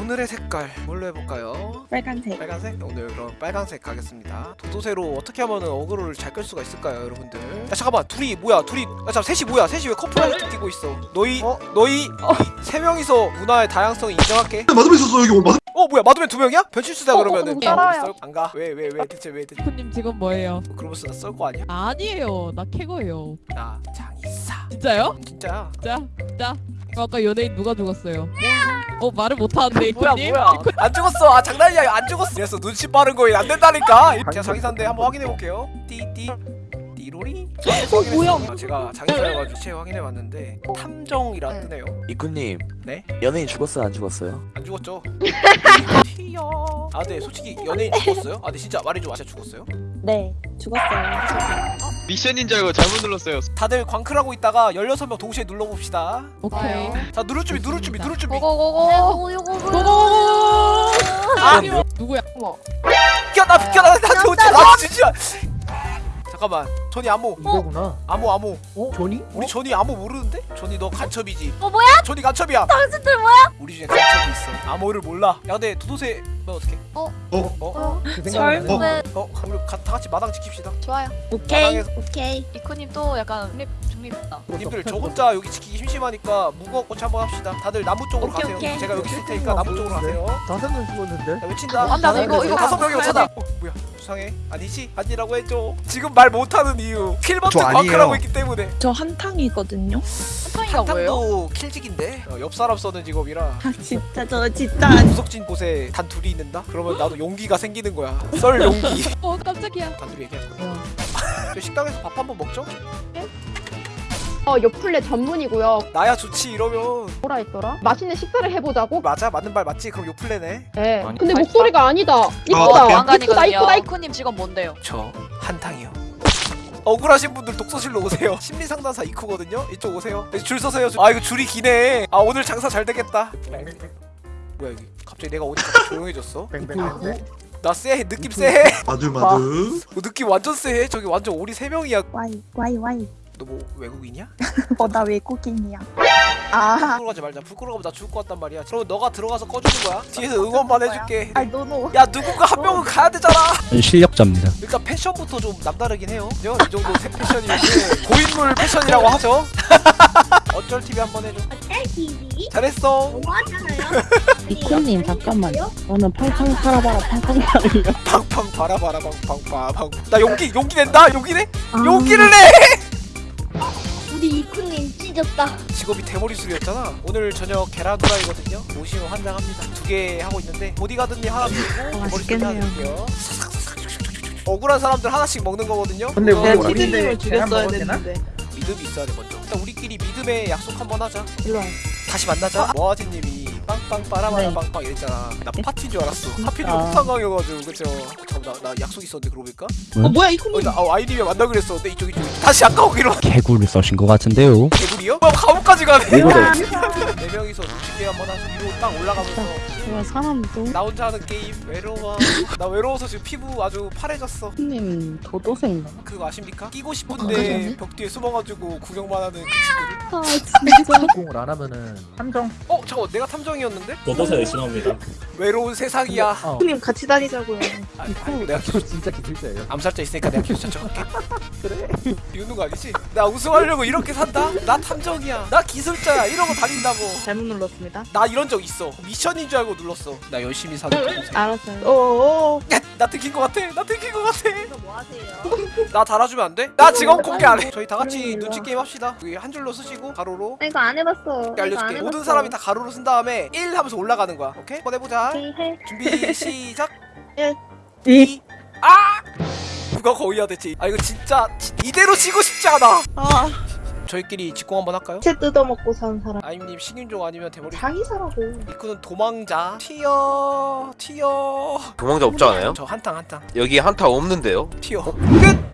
오늘의 색깔 뭘로 해볼까요? 빨간색. 빨간색? 오늘 그럼 빨간색 가겠습니다 도도새로 어떻게 하면 어그로를 잘 끌 수가 있을까요 여러분들 야 잠깐만 둘이 뭐야 둘이 아 잠깐 셋이 뭐야 셋이 왜 커플 라이트 끼고 있어 너희 너희 세 명이서 문화의 다양성 인정할게 마து메 있었어 여기 오늘 마து메 어 뭐야 마두맨 두 명이야? 변실수다 어, 그러면은 어, 따라와요. 안가? 왜 왜 왜 대체 왜 대체 쿠님 지금 뭐예요? 그러면서 나 썰 거 아니야? 아니에요. 나 캐거예요. 나 장이사 진짜요? 음, 진짜야 진짜? 진짜? 아까 연예인 누가 죽었어요? 어 말을 못하는데 뭐야? 뭐야 안 죽었어 아 장난이야 안 죽었어 그래서 눈치 빠른 거에 안 된다니까 제가 장의사인데 한번 확인해 볼게요 띠띠 띠로리 어 뭐야? 제가 장의사여가지고 시체 확인해 봤는데 탐정이라 뜨네요 이쿠님 네? 연예인 죽었어요 안 죽었어요? 안 죽었죠? 아 네 솔직히 연예인 죽었어요? 아 네 진짜 말해줘 아 진짜 죽었어요? 네, 죽었어요. 미션인 줄 알고 잘못 눌렀어요. 다들 광클하고 있다가 16명 동시에 눌러봅시다 오케이. 자 누를 준비 누를 준비 누를 준비 고고고고. 고고고고. 아 누구야? 비켜 나 비켜 나나 도대체 나 진짜 잠깐만 전이 암호 이거구나. 암호 암호 어? 조니? 우리 전이 암호 모르는데? 전이 너 간첩이지 어, 뭐야? 전이 간첩이야 당신들 뭐야? 우리 중에 간첩이 있어 암호를 몰라 야 근데 도도새 너 어떻게 어? 어? 어? 그 생각이 나네. 어? 어? 우리 가, 다 같이 마당 지킵시다 좋아요. 오케이. 마당에서- 오케이. 이코님 또 약간 중립 중립다. 님들 저 혼자 여기 지키기 심심하니까 무거워꽃 한번 합시다. 다들 나무 쪽으로 오케이, 가세요. 오케이. 제가 여기 있을 테니까 나무 쪽으로 가세요. 다섯 명 죽었는데. 야 외친다. 안 돼, 안 돼, 이거, 이거 다섯 명이 오잖아. 어 뭐야. 수상해 아니지? 아니라고 해줘. 지금 말 못하는 이유. 킬버튼. 광클하고 있기 때문에. 저 한탕이거든요. 한탕이가 뭐예요? 한탕도 킬직인데? 어, 옆 사람 써는 직업이라. 아 진짜 저 진짜. 구석진 곳에 단 둘이 있는다? 그러면 나도 용기가 생기는 거야. 썰 용기. 어 깜짝이야. 단 둘이 얘기할 거야. 저 식당에서 밥 한번 먹죠? 어, 요플레 전문이고요. 나야 좋지 이러면 뭐라 했더라? 맛있는 식사를 해보자고? 맞아 맞는 말 맞지? 그럼 요플레네 예. 아니, 근데 맛있다. 목소리가 아니다. 아, 이쁘다. 이쁘다, 이쁘다. 이쁘다. 이코님 직업 뭔데요? 저 한탕이요 억울하신 분들 독서실로 오세요 심리상담사 이코거든요 이쪽 오세요 줄 서세요 줄. 아 이거 줄이 기네 아 오늘 장사 잘 되겠다 뭐야 여기 갑자기 내가 오니까 조용해졌어 뺑뺑뺑. 나 쎄해 느낌 쎄해 마두 마두 어, 느낌 완전 쎄해 저기 완전 우리 세 명이야 와이 와이 와이. 너 뭐 외국인이야? 어 나 외국인이야. 아. 불 끌어가지 말자 불 끌어가면 나 죽을 것 같단 말이야 그러면 너가 들어가서 꺼주는 거야 뒤에서 응원만 해줄게 아이 노노. 야 누군가 한 명은 가야 되잖아 실력자입니다. 일단 패션부터 좀 남다르긴 해요? 이 정도 새 패션이면 고인물 패션이라고 하죠 어쩔 TV 한번 해줘 잘했어 뭐 하잖아요. 이코님 잠깐만요. 저는 팡팡 팔아봐라 팡팡 팔을요. 팡팡 바라바라 팡팡 팡팡 나 용기 용기 낸다 용기 내 아. 용기를 내 찢었다. 직업이 대머리술이었잖아. 오늘 저녁 계란 후라이거든요. 오시면 환장합니다. 두 개 하고 있는데 보디가드님 하나 드리고 대머리술 하나 드릴게요. 억울한 사람들 하나씩 먹는 거거든요. 근데 그거 우리 어린데 죽였어야 되는데. 믿음이 있어야 돼 먼저. 일단 우리끼리 믿음의 약속 한번 하자. 일로 와. 다시 만나자. 모아지님이 빵빵 빠라바라 네. 빵빵 이랬잖아 나 파티인 줄 알았어 하필이면 아. 호탕강이어가지고 그쵸 잠깐 나, 나 약속 있었는데 그러고 보니까 어, 뭐야 어, 나 어, 아이님이 만나 그랬었는데 이쪽 이쪽 다시 아까 오기로 개구를 써신 것 같은데요. 개구리요? 뭐 감옥까지 가네. 네 명이서 눈치 게임 한번 하자 위로 딱 올라가면서 제가 사람도 나 혼자 하는 게임 외로워 나 외로워서 지금 피부 아주 파래졌어 님 도도새인가? 그거 아십니까? 끼고 어, 싶은데 그러네. 벽 뒤에 숨어가지고 구경만 하는 그 친구를 아 진짜. 공을 안 하면은 함정. 어? 잠깐 내가 탐정 이었는데? 도도새 의심합니다. 외로운 세상이야 어. 이쿠님 같이 다니자고요. 아, 아니, 내가 이거 진짜 기술자예요. 암살자 있으니까 내가 기술 척할게 그래? 비웃는 거 아니지? 나 우승하려고 이렇게 산다? 나 탐정이야 나 기술자야 이러고 다닌다고 잘못 눌렀습니다. 나 이런 적 있어 미션인 줄 알고 눌렀어 나 열심히 사는 알았어요. 어어. 야, 나 들킨 거 같아 나 들킨 거 같아 뭐 하세요? 나 달아주면 안 돼? 나 직업 공개 안해 저희 다 같이 눈치 게임 합시다 여기 한 줄로 쓰시고 가로로 이거 안 해봤어. 알려줄게 모든 사람이 다 가로로 쓴 다음에 1 하면서 올라가는 거야 오케이? 한번 해보자 해. 준비 시작 일. 이 아! 누가 거의야 대체 아 이거 진짜 지- 이대로 지고 싶지 않아 아. 저희끼리 직공 한번 할까요? 채 뜯어먹고 산 사람. 아임님 식인종 아니면 대머리 장이사라고. 이쿠는 도망자 튀어 튀어 도망자 없지 않아요? 저 한탕 한탕 여기 한타 없는데요? 튀어 끝!